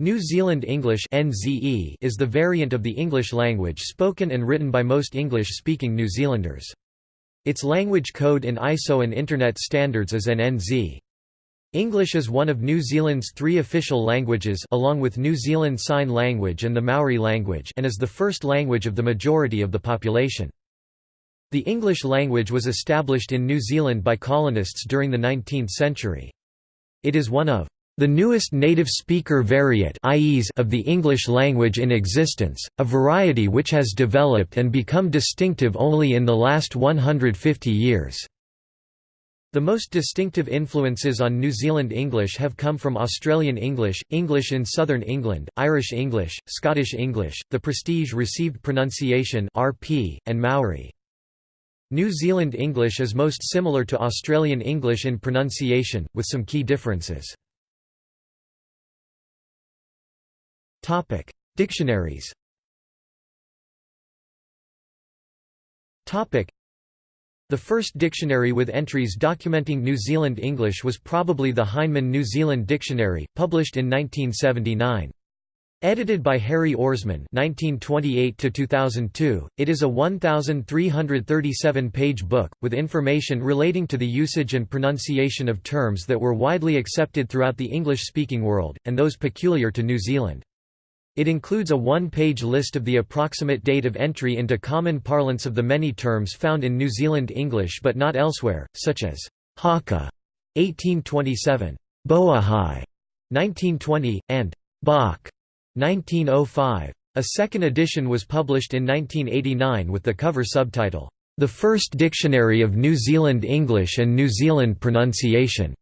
New Zealand English is the variant of the English language spoken and written by most English-speaking New Zealanders. Its language code in ISO and Internet standards is en-NZ. English is one of New Zealand's three official languages along with New Zealand Sign Language and the Maori language and is the first language of the majority of the population. The English language was established in New Zealand by colonists during the 19th century. It is one of the newest native speaker variant of the English language in existence, a variety which has developed and become distinctive only in the last 150 years. The most distinctive influences on New Zealand English have come from Australian English, English in Southern England, Irish English, Scottish English, the Prestige Received Pronunciation RP, and Maori. New Zealand English is most similar to Australian English in pronunciation, with some key differences. Topic: Dictionaries. Topic: The first dictionary with entries documenting New Zealand English was probably the Heinemann New Zealand Dictionary, published in 1979. Edited by Harry Orsman (1928–2002), it is a 1,337-page book with information relating to the usage and pronunciation of terms that were widely accepted throughout the English-speaking world and those peculiar to New Zealand. It includes a one-page list of the approximate date of entry into common parlance of the many terms found in New Zealand English but not elsewhere, such as haka 1827, boohai 1920, and bach 1905. A second edition was published in 1989 with the cover subtitle, The First Dictionary of New Zealand English and New Zealand Pronunciation.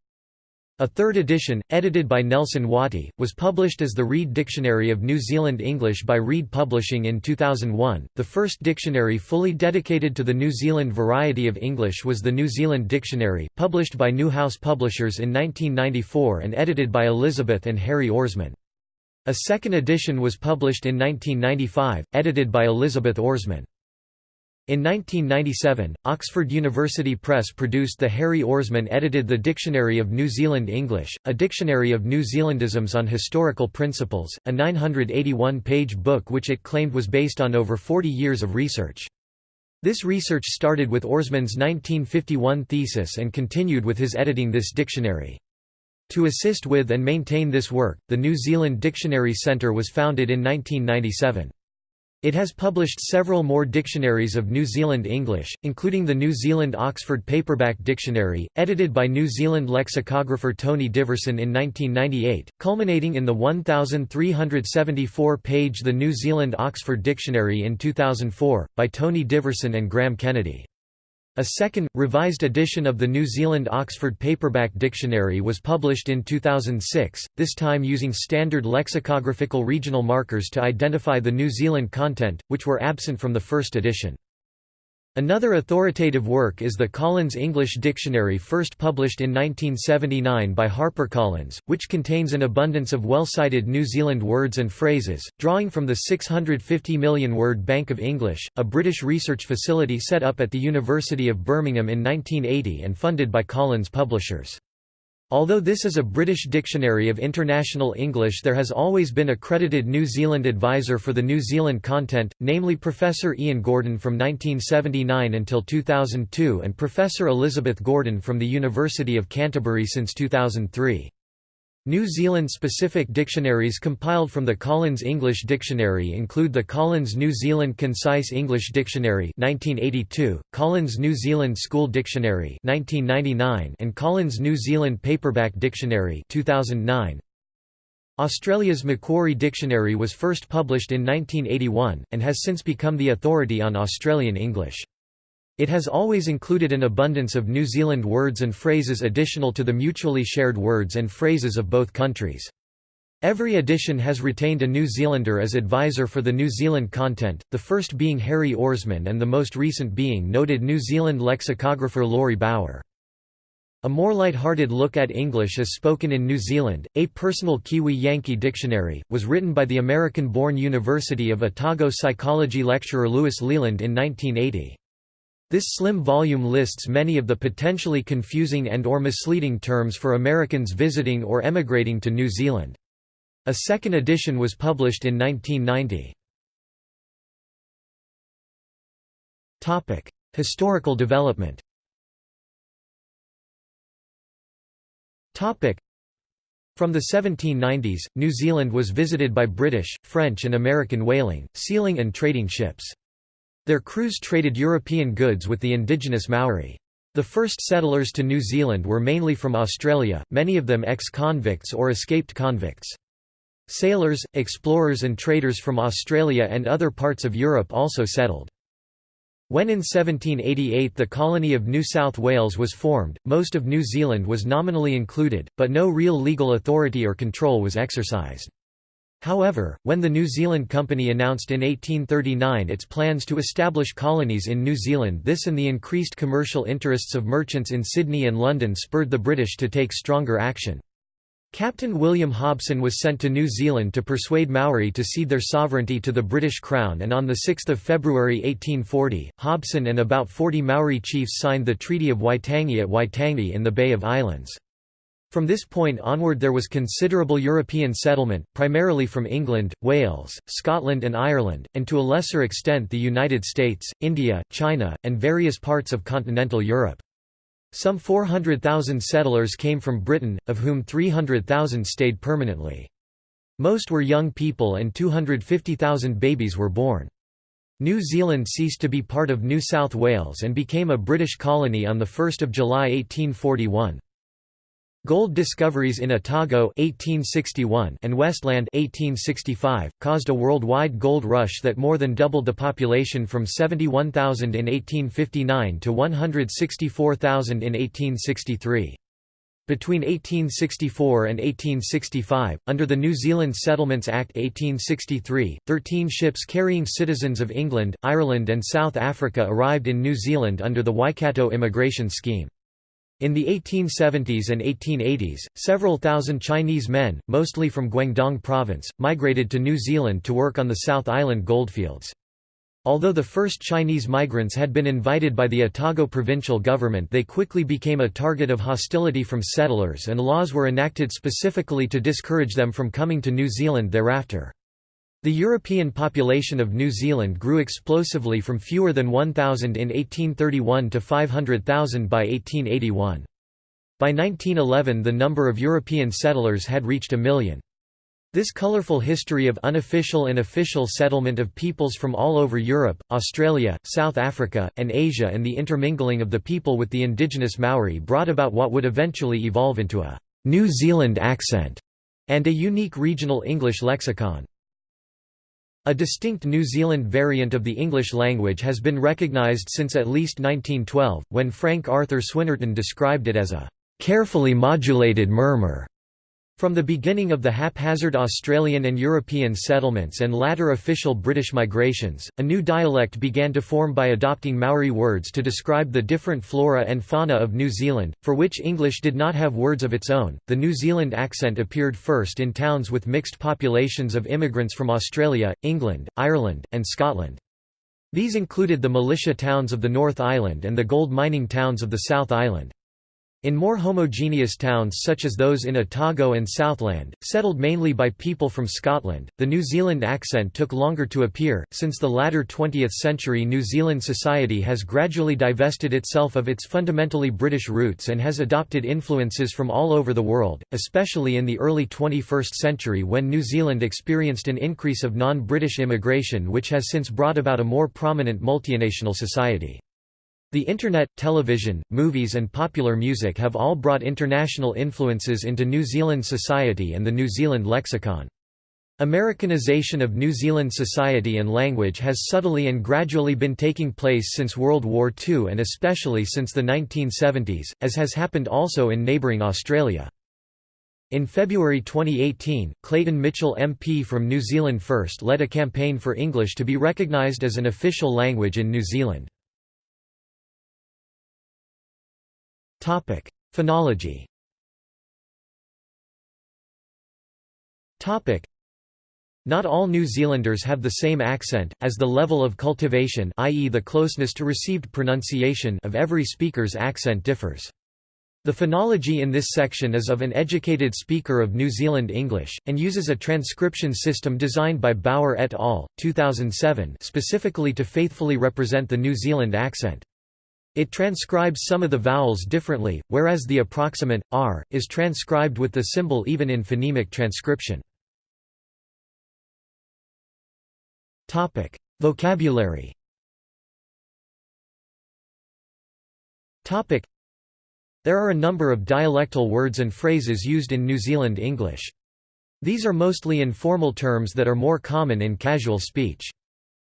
A third edition, edited by Nelson Wattie, was published as the Reed Dictionary of New Zealand English by Reed Publishing in 2001. The first dictionary fully dedicated to the New Zealand variety of English was the New Zealand Dictionary, published by Newhouse Publishers in 1994 and edited by Elizabeth and Harry Orsman. A second edition was published in 1995, edited by Elizabeth Orsman. In 1997, Oxford University Press produced the Harry Orsman edited The Dictionary of New Zealand English, a dictionary of New Zealandisms on historical principles, a 981-page book which it claimed was based on over 40 years of research. This research started with Orsman's 1951 thesis and continued with his editing this dictionary. To assist with and maintain this work, the New Zealand Dictionary Centre was founded in 1997. It has published several more dictionaries of New Zealand English, including the New Zealand Oxford Paperback Dictionary, edited by New Zealand lexicographer Tony Deverson in 1998, culminating in the 1,374-page The New Zealand Oxford Dictionary in 2004, by Tony Deverson and Graham Kennedy. A second, revised edition of the New Zealand Oxford Paperback Dictionary was published in 2006, this time using standard lexicographical regional markers to identify the New Zealand content, which were absent from the first edition. Another authoritative work is the Collins English Dictionary first published in 1979 by HarperCollins, which contains an abundance of well-cited New Zealand words and phrases, drawing from the 650 million word Bank of English, a British research facility set up at the University of Birmingham in 1980 and funded by Collins Publishers. Although this is a British Dictionary of International English there has always been a credited New Zealand advisor for the New Zealand content, namely Professor Ian Gordon from 1979 until 2002 and Professor Elizabeth Gordon from the University of Canterbury since 2003. New Zealand-specific dictionaries compiled from the Collins English Dictionary include the Collins New Zealand Concise English Dictionary 1982, Collins New Zealand School Dictionary 1999, and Collins New Zealand Paperback Dictionary 2009. Australia's Macquarie Dictionary was first published in 1981, and has since become the authority on Australian English. It has always included an abundance of New Zealand words and phrases additional to the mutually shared words and phrases of both countries. Every edition has retained a New Zealander as advisor for the New Zealand content, the first being Harry Orsman and the most recent being noted New Zealand lexicographer Laurie Bauer. A more light-hearted look at English as spoken in New Zealand, A Personal Kiwi Yankee Dictionary, was written by the American-born University of Otago psychology lecturer Louis Leland in 1980. This slim volume lists many of the potentially confusing and or misleading terms for Americans visiting or emigrating to New Zealand. A second edition was published in 1990. Historical development From the 1790s, New Zealand was visited by British, French and American whaling, sealing and trading ships. Their crews traded European goods with the indigenous Maori. The first settlers to New Zealand were mainly from Australia, many of them ex-convicts or escaped convicts. Sailors, explorers and traders from Australia and other parts of Europe also settled. When in 1788 the colony of New South Wales was formed, most of New Zealand was nominally included, but no real legal authority or control was exercised. However, when the New Zealand Company announced in 1839 its plans to establish colonies in New Zealand this and the increased commercial interests of merchants in Sydney and London spurred the British to take stronger action. Captain William Hobson was sent to New Zealand to persuade Maori to cede their sovereignty to the British Crown and on 6 February 1840, Hobson and about 40 Maori chiefs signed the Treaty of Waitangi at Waitangi in the Bay of Islands. From this point onward there was considerable European settlement, primarily from England, Wales, Scotland and Ireland, and to a lesser extent the United States, India, China, and various parts of continental Europe. Some 400,000 settlers came from Britain, of whom 300,000 stayed permanently. Most were young people and 250,000 babies were born. New Zealand ceased to be part of New South Wales and became a British colony on 1 July 1841. Gold discoveries in Otago 1861 and Westland 1865 caused a worldwide gold rush that more than doubled the population from 71,000 in 1859 to 164,000 in 1863. Between 1864 and 1865, under the New Zealand Settlements Act 1863, 13 ships carrying citizens of England, Ireland and South Africa arrived in New Zealand under the Waikato immigration scheme. In the 1870s and 1880s, several thousand Chinese men, mostly from Guangdong province, migrated to New Zealand to work on the South Island goldfields. Although the first Chinese migrants had been invited by the Otago provincial government they quickly became a target of hostility from settlers and laws were enacted specifically to discourage them from coming to New Zealand thereafter. The European population of New Zealand grew explosively from fewer than 1,000 in 1831 to 500,000 by 1881. By 1911 the number of European settlers had reached a million. This colorful history of unofficial and official settlement of peoples from all over Europe, Australia, South Africa, and Asia and the intermingling of the people with the indigenous Maori brought about what would eventually evolve into a «New Zealand accent» and a unique regional English lexicon. A distinct New Zealand variant of the English language has been recognised since at least 1912, when Frank Arthur Swinnerton described it as a carefully modulated murmur. From the beginning of the haphazard Australian and European settlements and latter official British migrations, a new dialect began to form by adopting Maori words to describe the different flora and fauna of New Zealand, for which English did not have words of its own. The New Zealand accent appeared first in towns with mixed populations of immigrants from Australia, England, Ireland, and Scotland. These included the militia towns of the North Island and the gold mining towns of the South Island. In more homogeneous towns such as those in Otago and Southland, settled mainly by people from Scotland, the New Zealand accent took longer to appear. Since the latter 20th century, New Zealand society has gradually divested itself of its fundamentally British roots and has adopted influences from all over the world, especially in the early 21st century when New Zealand experienced an increase of non British immigration, which has since brought about a more prominent multinational society. The Internet, television, movies and popular music have all brought international influences into New Zealand society and the New Zealand lexicon. Americanization of New Zealand society and language has subtly and gradually been taking place since World War II and especially since the 1970s, as has happened also in neighbouring Australia. In February 2018, Clayton Mitchell MP from New Zealand First led a campaign for English to be recognised as an official language in New Zealand. Topic: Phonology. Topic: Not all New Zealanders have the same accent, as the level of cultivation i.e. the closeness to received pronunciation of every speaker's accent differs. The phonology in this section is of an educated speaker of New Zealand English, and uses a transcription system designed by Bauer et al. 2007 specifically to faithfully represent the New Zealand accent. It transcribes some of the vowels differently, whereas the approximant, r, is transcribed with the symbol even in phonemic transcription. Vocabulary there are a number of dialectal words and phrases used in New Zealand English. These are mostly informal terms that are more common in casual speech.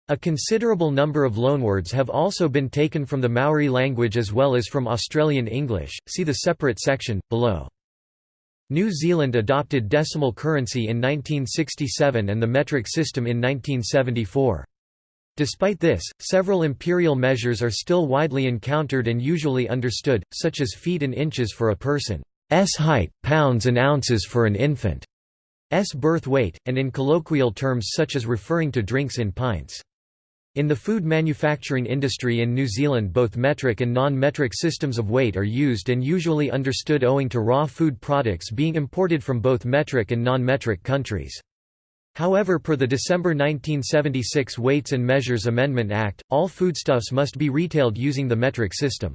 A considerable number of loanwords have also been taken from the Maori language as well as from Australian English, see the separate section, below. New Zealand adopted decimal currency in 1967 and the metric system in 1974. Despite this, several imperial measures are still widely encountered and usually understood, such as feet and inches for a person's height, pounds and ounces for an infant's birth weight, and in colloquial terms such as referring to drinks in pints. In the food manufacturing industry in New Zealand both metric and non-metric systems of weight are used and usually understood owing to raw food products being imported from both metric and non-metric countries. However per the December 1976 Weights and Measures Amendment Act, all foodstuffs must be retailed using the metric system.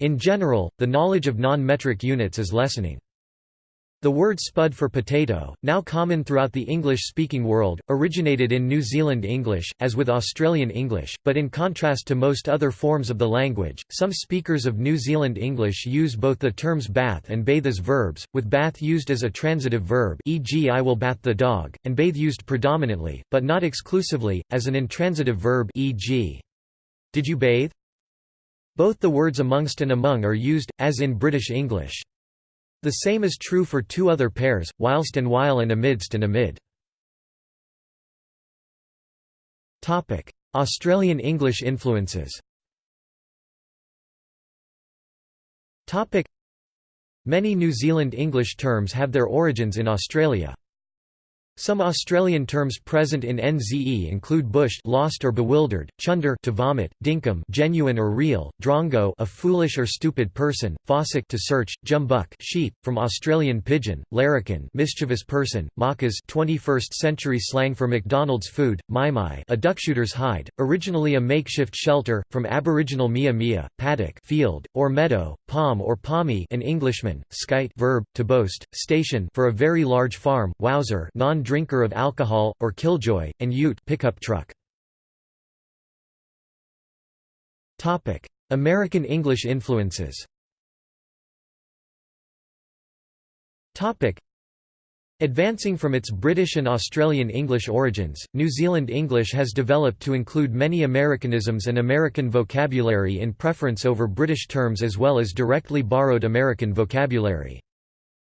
In general, the knowledge of non-metric units is lessening. The word spud for potato, now common throughout the English-speaking world, originated in New Zealand English, as with Australian English, but in contrast to most other forms of the language, some speakers of New Zealand English use both the terms bath and bathe as verbs, with bath used as a transitive verb e.g. I will bath the dog, and bathe used predominantly, but not exclusively, as an intransitive verb e.g. Did you bathe? Both the words amongst and among are used, as in British English. The same is true for two other pairs, whilst and while and amidst and amid. Australian English influences Many New Zealand English terms have their origins in Australia. Some Australian terms present in NZE include bushed lost or bewildered, chunder to vomit, dinkum genuine or real, drongo a foolish or stupid person, fossick to search, jumbuck sheep, from Australian pidgin, larrikin mischievous person, Maccas 21st century slang for McDonald's food, maimai a duckshooter's hide, originally a makeshift shelter, from Aboriginal mia mia, paddock field, or meadow, pom or pommy an Englishman, skite verb, to boast, station for a very large farm, wowser non drinker of alcohol, or killjoy, and ute pickup truck. American English influences Advancing from its British and Australian English origins, New Zealand English has developed to include many Americanisms and American vocabulary in preference over British terms as well as directly borrowed American vocabulary.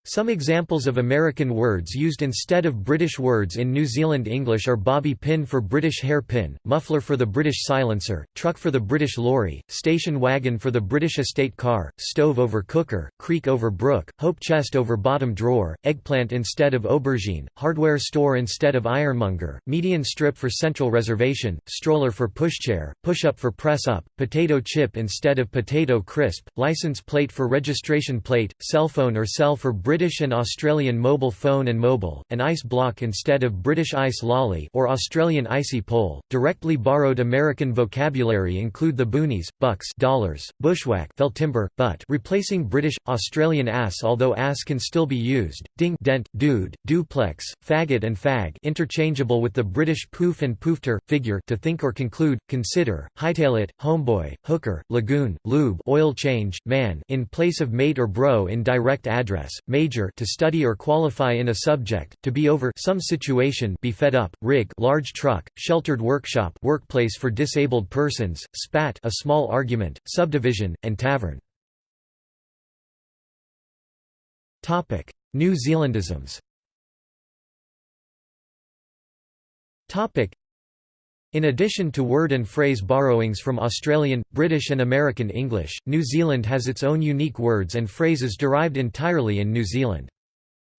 Some examples of American words used instead of British words in New Zealand English are bobby pin for British hairpin, muffler for the British silencer, truck for the British lorry, station wagon for the British estate car, stove over cooker, creek over brook, hope chest over bottom drawer, eggplant instead of aubergine, hardware store instead of ironmonger, median strip for central reservation, stroller for pushchair, push-up for press-up, potato chip instead of potato crisp, license plate for registration plate, cell phone or cell for British and Australian mobile phone and mobile, an ice block instead of British ice lolly or Australian icy pole. Directly borrowed American vocabulary include the boonies, bucks, dollars, bushwhack, fell timber, butt, replacing British Australian ass although ass can still be used, ding, dent, dude, duplex, faggot and fag, interchangeable with the British poof and poofter figure to think or conclude, consider, hightail it, homeboy, hooker, lagoon, lube, oil change, man, in place of mate or bro in direct address, major to study or qualify in a subject, to be over some situation be fed up, rig large truck, sheltered workshop workplace for disabled persons, spat a small argument, subdivision, and tavern. New Zealandisms in addition to word and phrase borrowings from Australian, British and American English, New Zealand has its own unique words and phrases derived entirely in New Zealand.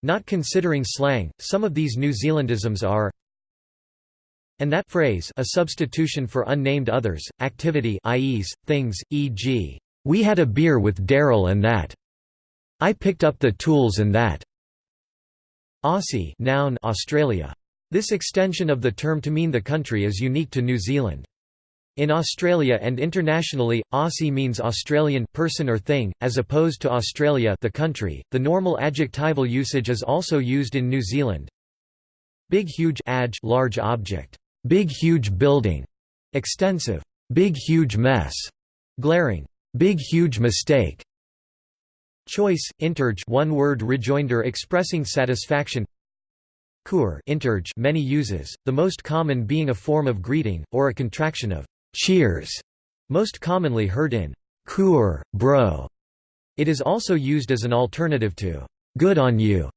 Not considering slang, some of these New Zealandisms are and that phrase a substitution for unnamed others, activity i.e., things, e.g., "'We had a beer with Daryl and that' I picked up the tools and that. Aussie noun Australia. This extension of the term to mean the country is unique to New Zealand. In Australia and internationally, Aussie means Australian person or thing, as opposed to Australia the country. The normal adjectival usage is also used in New Zealand. Big huge adj large object. Big huge building. Extensive. Big huge mess. Glaring. Big huge mistake. Choice, interge one word rejoinder expressing satisfaction Interge many uses, the most common being a form of greeting, or a contraction of cheers, most commonly heard in chur, bro. It is also used as an alternative to good on you.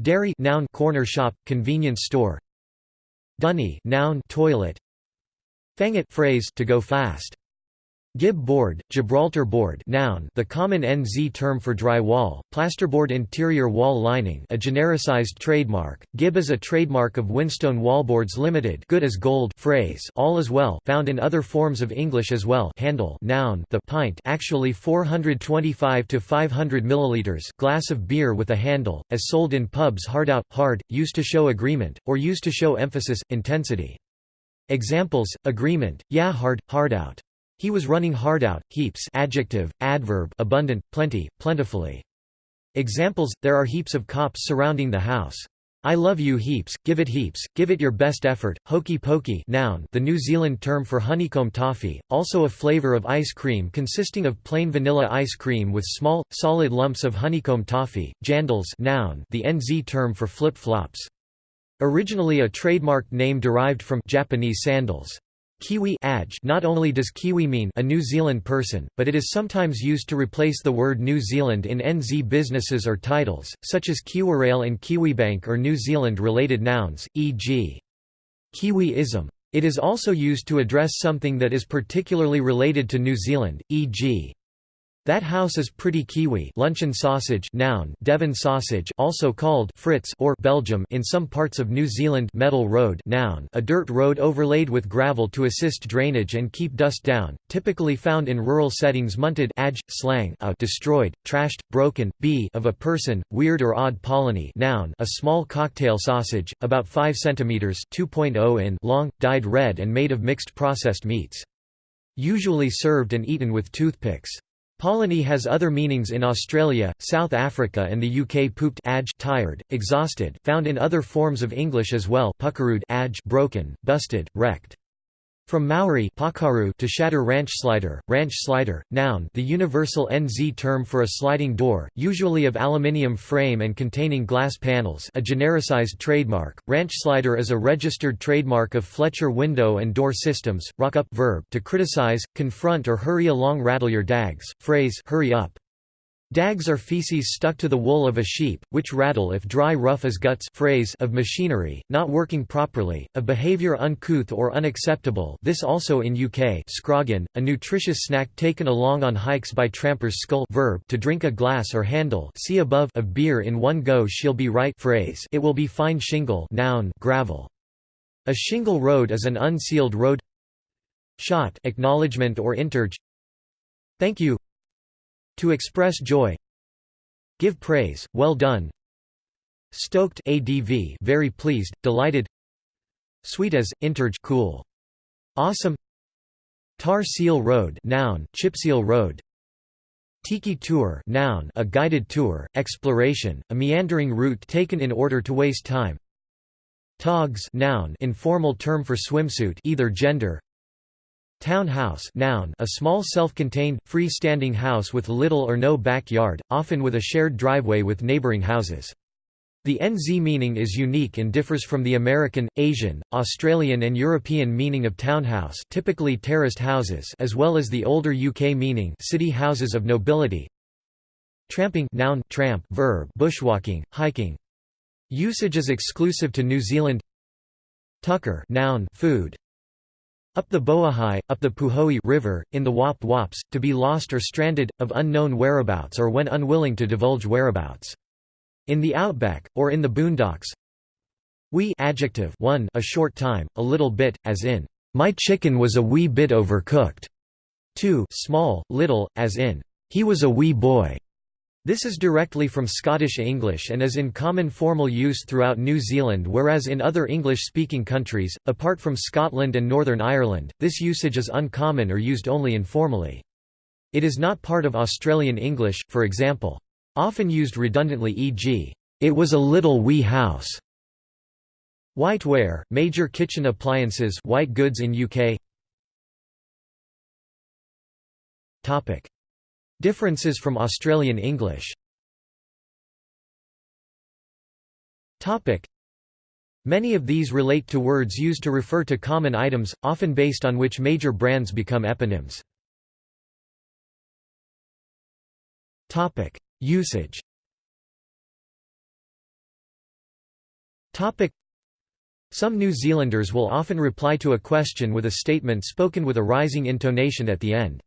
Dairy noun corner shop, convenience store. Dunny noun toilet. Fangit phrase to go fast. Gib board, Gibraltar board noun the common NZ term for dry wall, plasterboard interior wall lining a genericized trademark, Gib is a trademark of Winstone Wallboards Limited good as gold phrase all as well found in other forms of English as well handle noun the pint actually 425 to 500 milliliters glass of beer with a handle, as sold in pubs hard out, hard, used to show agreement, or used to show emphasis, intensity. Examples, agreement, yeah hard, hard out. He was running hard out. Heaps adjective, adverb abundant, plenty, plentifully. Examples, there are heaps of cops surrounding the house. I love you heaps, give it heaps, give it your best effort, hokey pokey noun the New Zealand term for honeycomb toffee, also a flavour of ice cream consisting of plain vanilla ice cream with small, solid lumps of honeycomb toffee, jandals noun the NZ term for flip-flops. Originally a trademarked name derived from Japanese sandals. Kiwi adj not only does Kiwi mean a New Zealand person, but it is sometimes used to replace the word New Zealand in NZ businesses or titles, such as Kiwirail and Kiwibank or New Zealand-related nouns, e.g. Kiwiism. It is also used to address something that is particularly related to New Zealand, e.g. That house is pretty Kiwi luncheon sausage noun Devon sausage also called Fritz or Belgium in some parts of New Zealand metal road noun a dirt road overlaid with gravel to assist drainage and keep dust down, typically found in rural settings munted adj, slang a destroyed, trashed, broken, b of a person, weird or odd polony noun a small cocktail sausage, about 5 cm 2.0 in long, dyed red and made of mixed processed meats. Usually served and eaten with toothpicks. Polony has other meanings in Australia, South Africa and the UK pooped adj tired, exhausted found in other forms of English as well puckerood adj broken, busted, wrecked. From Maori to shatter ranch slider, ranch slider, noun the universal NZ term for a sliding door, usually of aluminium frame and containing glass panels a genericized trademark, ranch slider is a registered trademark of Fletcher window and door systems, rock up verb to criticize, confront or hurry along rattle your dags, phrase hurry up. Dags are feces stuck to the wool of a sheep, which rattle if dry rough as guts phrase of machinery, not working properly, a behavior uncouth or unacceptable this also in UK scroggin, a nutritious snack taken along on hikes by trampers skull verb to drink a glass or handle see above of beer in one go she'll be right phrase it will be fine shingle noun gravel. A shingle road is an unsealed road Shot acknowledgement or interge Thank you to express joy Give praise, well done. Stoked ADV very pleased, delighted. Sweet as, interge cool. Awesome. Tar Seal Road noun, Chipseal Road. Tiki Tour noun, a guided tour, exploration, a meandering route taken in order to waste time. Togs noun, informal term for swimsuit either gender Townhouse noun a small self-contained, free-standing house with little or no backyard, often with a shared driveway with neighboring houses. The NZ meaning is unique and differs from the American, Asian, Australian and European meaning of townhouse typically terraced houses as well as the older UK meaning city houses of nobility. Tramping noun tramp verb bushwalking, hiking. Usage is exclusive to New Zealand. Tucker noun food, up the Boohai, up the Puhoi river, in the Wop Wops, to be lost or stranded, of unknown whereabouts or when unwilling to divulge whereabouts. In the outback, or in the boondocks We adjective one a short time, a little bit, as in, my chicken was a wee bit overcooked. 2 small, little, as in, he was a wee boy. This is directly from Scottish English and is in common formal use throughout New Zealand whereas in other English-speaking countries, apart from Scotland and Northern Ireland, this usage is uncommon or used only informally. It is not part of Australian English, for example. Often used redundantly e.g., "'It was a little wee house' Whiteware, major kitchen appliances white goods in UK Differences from Australian English. Many of these relate to words used to refer to common items, often based on which major brands become eponyms. Usage. Some New Zealanders will often reply to a question with a statement spoken with a rising intonation at the end.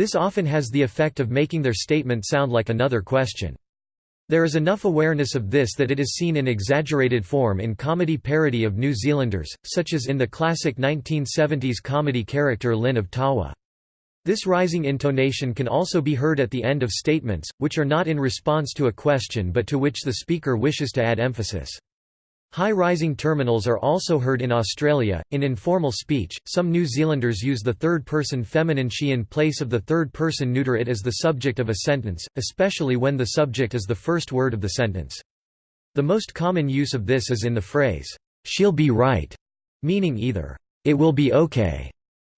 This often has the effect of making their statement sound like another question. There is enough awareness of this that it is seen in exaggerated form in comedy parody of New Zealanders, such as in the classic 1970s comedy character Lynn of Tawa. This rising intonation can also be heard at the end of statements, which are not in response to a question but to which the speaker wishes to add emphasis. High rising terminals are also heard in Australia. In informal speech, some New Zealanders use the third person feminine she in place of the third person neuter it as the subject of a sentence, especially when the subject is the first word of the sentence. The most common use of this is in the phrase, she'll be right, meaning either, it will be okay,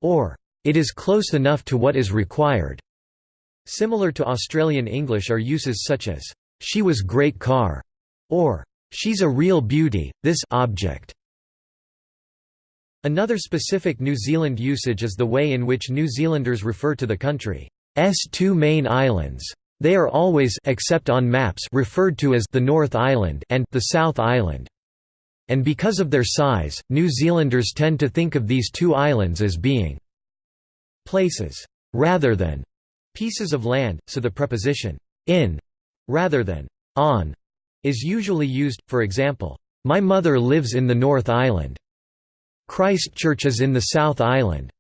or it is close enough to what is required. Similar to Australian English are uses such as, she was great car, or She's a real beauty, this object. Another specific New Zealand usage is the way in which New Zealanders refer to the country's two main islands. They are always except on maps referred to as the North Island and the South Island. And because of their size, New Zealanders tend to think of these two islands as being places rather than pieces of land, so the preposition in rather than on is usually used, for example, "'My mother lives in the North Island' Christchurch is in the South Island'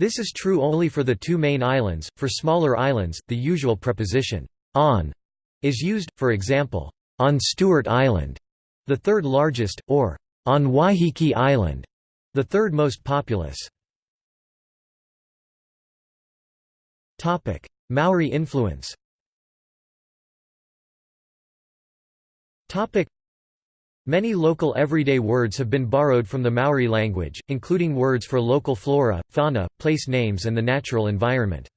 This is true only for the two main islands, for smaller islands, the usual preposition, on, is used, for example, on Stewart Island, the third largest, or on Waiheke Island, the third most populous. Maori influence Topic. Many local everyday words have been borrowed from the Maori language, including words for local flora, fauna, place names and the natural environment.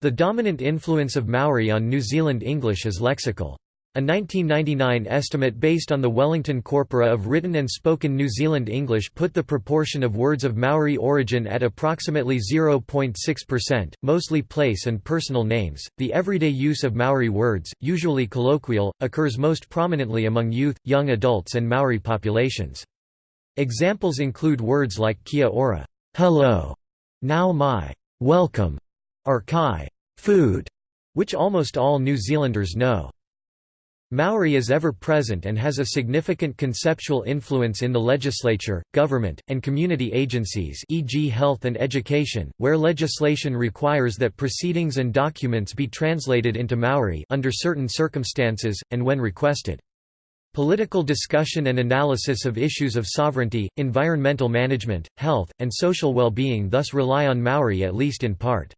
The dominant influence of Maori on New Zealand English is lexical. A 1999 estimate based on the Wellington Corpora of written and spoken New Zealand English put the proportion of words of Maori origin at approximately 0.6%, mostly place and personal names. The everyday use of Maori words, usually colloquial, occurs most prominently among youth, young adults, and Maori populations. Examples include words like kia ora, hello, nau mai, welcome, or kai, food, which almost all New Zealanders know. Maori is ever present and has a significant conceptual influence in the legislature, government, and community agencies e.g. health and education, where legislation requires that proceedings and documents be translated into Maori under certain circumstances, and when requested. Political discussion and analysis of issues of sovereignty, environmental management, health, and social well-being thus rely on Maori at least in part.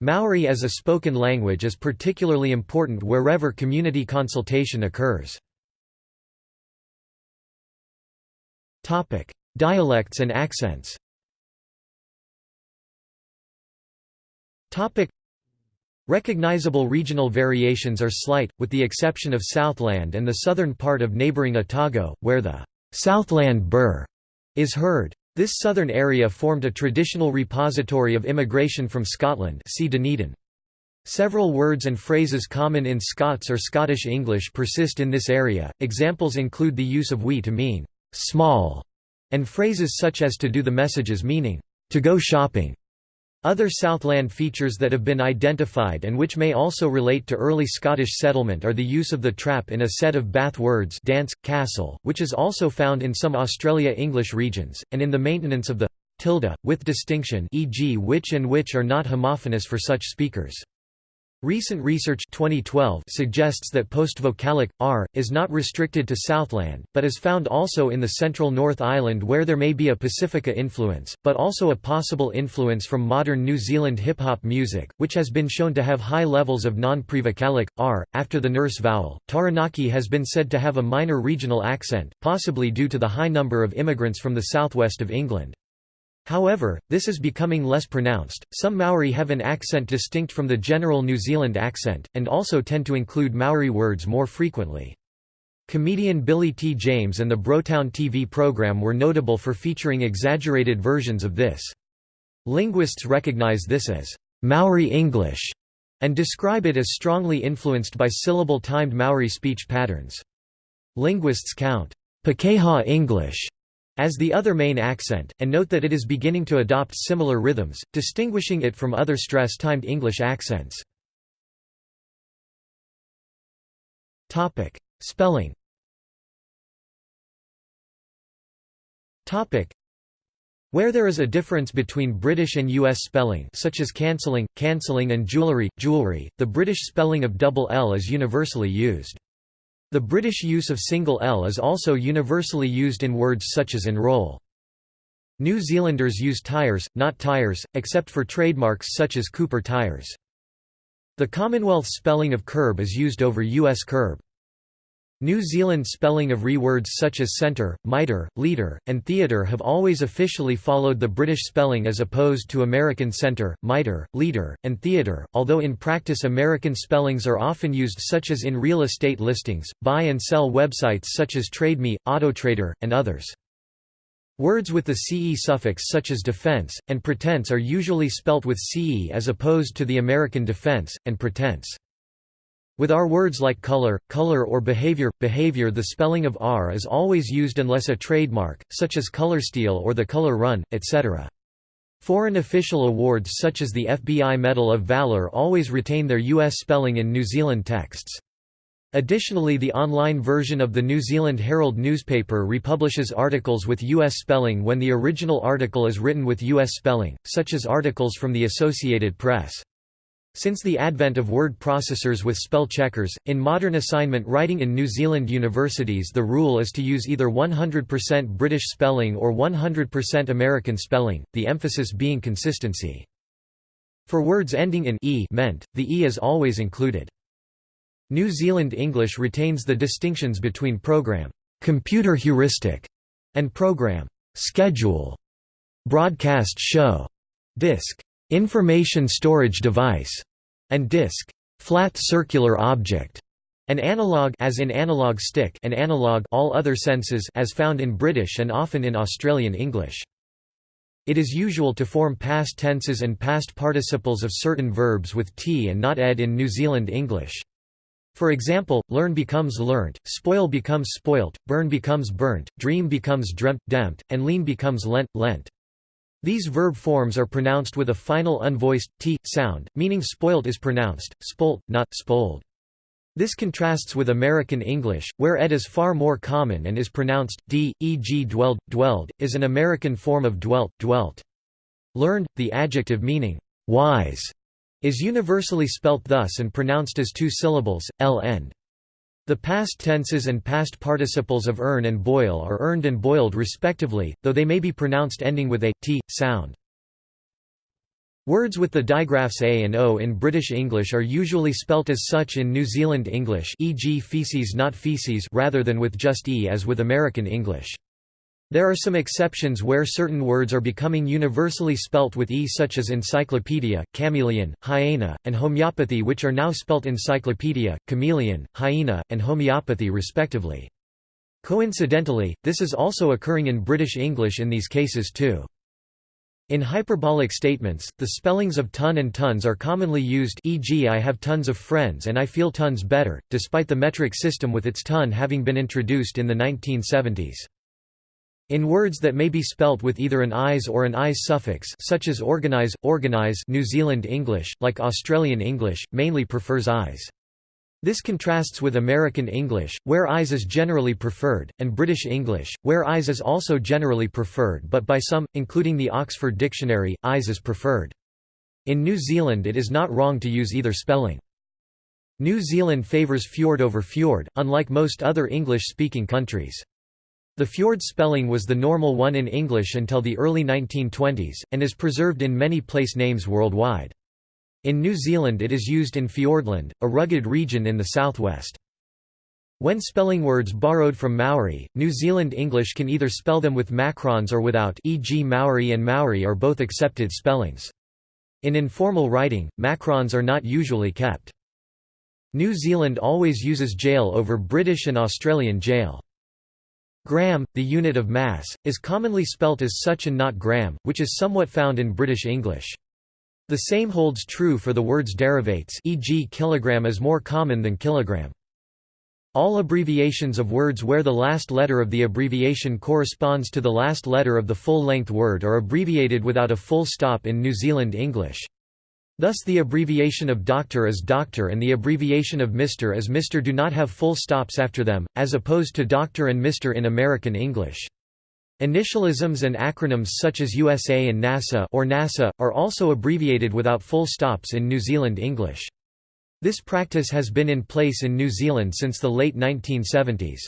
Maori as a spoken language is particularly important wherever community consultation occurs. Dialects and accents Recognizable regional variations are slight, with the exception of Southland and the southern part of neighbouring Otago, where the Southland burr is heard. This southern area formed a traditional repository of immigration from Scotland see Dunedin. Several words and phrases common in Scots or Scottish English persist in this area, examples include the use of we to mean «small» and phrases such as to do the messages meaning «to go shopping» Other Southland features that have been identified and which may also relate to early Scottish settlement are the use of the trap in a set of Bath words dance, castle, which is also found in some Australia English regions, and in the maintenance of the tilde, with distinction e.g. which and which are not homophonous for such speakers. Recent research 2012 suggests that postvocalic r is not restricted to Southland, but is found also in the central North Island where there may be a Pasifika influence, but also a possible influence from modern New Zealand hip hop music, which has been shown to have high levels of non-prevocalic r after the nurse vowel. Taranaki has been said to have a minor regional accent, possibly due to the high number of immigrants from the southwest of England. However, this is becoming less pronounced. Some Maori have an accent distinct from the general New Zealand accent, and also tend to include Maori words more frequently. Comedian Billy T. James and the Brotown TV program were notable for featuring exaggerated versions of this. Linguists recognize this as Maori English and describe it as strongly influenced by syllable-timed Maori speech patterns. Linguists count Pakeha English as the other main accent, and note that it is beginning to adopt similar rhythms, distinguishing it from other stress-timed English accents. Topic. Spelling Topic. where there is a difference between British and US spelling such as cancelling, cancelling and jewellery, jewelry, the British spelling of double L is universally used. The British use of single L is also universally used in words such as enroll. New Zealanders use tyres, not tires, except for trademarks such as Cooper tires. The Commonwealth spelling of curb is used over US curb. New Zealand spelling of re words such as centre, mitre, leader, and theatre have always officially followed the British spelling as opposed to American centre, mitre, leader, and theatre, although in practice American spellings are often used such as in real estate listings, buy and sell websites such as TradeMe, AutoTrader, and others. Words with the CE suffix such as defense, and pretense are usually spelt with CE as opposed to the American defense, and pretense. With R words like color, color or behavior, behavior the spelling of R is always used unless a trademark, such as ColorSteel or the Color Run, etc. Foreign official awards such as the FBI Medal of Valor always retain their U.S. spelling in New Zealand texts. Additionally the online version of the New Zealand Herald newspaper republishes articles with U.S. spelling when the original article is written with U.S. spelling, such as articles from the Associated Press. Since the advent of word processors with spell checkers, in modern assignment writing in New Zealand universities the rule is to use either 100% British spelling or 100% American spelling, the emphasis being consistency. For words ending in e meant, the e is always included. New Zealand English retains the distinctions between program computer heuristic and program schedule, broadcast show, disk information storage device, and disk, flat circular object, an analog as in analog stick and analog all other senses as found in British and often in Australian English. It is usual to form past tenses and past participles of certain verbs with t and not ed in New Zealand English. For example, learn becomes learnt, spoil becomes spoilt, burn becomes burnt, dream becomes dreamt, dempt, and lean becomes lent, lent. These verb forms are pronounced with a final unvoiced t sound, meaning spoilt is pronounced spolt, not spold. This contrasts with American English, where ed is far more common and is pronounced d, e.g. dwelled, dwelled, is an American form of dwelt, dwelt. Learned, the adjective meaning wise, is universally spelt thus and pronounced as two syllables, l end. The past tenses and past participles of earn and boil are earned and boiled respectively, though they may be pronounced ending with a t sound. Words with the digraphs a and o in British English are usually spelt as such in New Zealand English e.g. feces not feces rather than with just e as with American English. There are some exceptions where certain words are becoming universally spelt with e such as encyclopedia, chameleon, hyena, and homeopathy which are now spelt encyclopedia, chameleon, hyena, and homeopathy respectively. Coincidentally, this is also occurring in British English in these cases too. In hyperbolic statements, the spellings of ton and tons are commonly used e.g. I have tons of friends and I feel tons better, despite the metric system with its ton having been introduced in the 1970s. In words that may be spelt with either an IS or an IS suffix such as organize, organize New Zealand English, like Australian English, mainly prefers IS. This contrasts with American English, where IS is generally preferred, and British English, where where IS is also generally preferred but by some, including the Oxford Dictionary, IS is preferred. In New Zealand it is not wrong to use either spelling. New Zealand favours fjord over fjord, unlike most other English-speaking countries. The fjord spelling was the normal one in English until the early 1920s, and is preserved in many place names worldwide. In New Zealand it is used in Fiordland, a rugged region in the southwest. When spelling words borrowed from Maori, New Zealand English can either spell them with macrons or without e.g. Maori and Maori are both accepted spellings. In informal writing, macrons are not usually kept. New Zealand always uses jail over British and Australian jail. Gram, the unit of mass, is commonly spelt as such and not gram, which is somewhat found in British English. The same holds true for the word's derivates e.g. kilogram is more common than kilogram. All abbreviations of words where the last letter of the abbreviation corresponds to the last letter of the full-length word are abbreviated without a full stop in New Zealand English. Thus the abbreviation of doctor is doctor and the abbreviation of Mr. as Mr. do not have full stops after them, as opposed to doctor and Mr. in American English. Initialisms and acronyms such as USA and NASA or NASA are also abbreviated without full stops in New Zealand English. This practice has been in place in New Zealand since the late 1970s.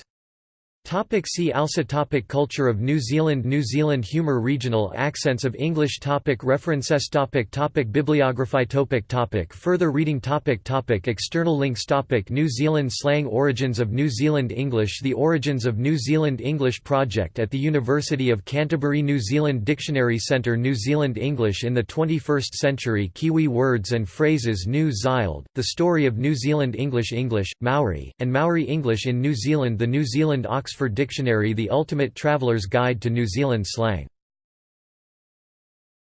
Topic see also topic Culture of New Zealand New Zealand Humour Regional accents of English topic References topic topic Bibliography topic topic Further reading topic topic External links topic New Zealand slang Origins of New Zealand English The Origins of New Zealand English Project at the University of Canterbury New Zealand Dictionary Centre New Zealand English in the 21st Century Kiwi Words and Phrases New Zealand, The Story of New Zealand English English, Maori, and Maori English in New Zealand The New Zealand Oxford Oxford Dictionary The Ultimate Traveller's Guide to New Zealand Slang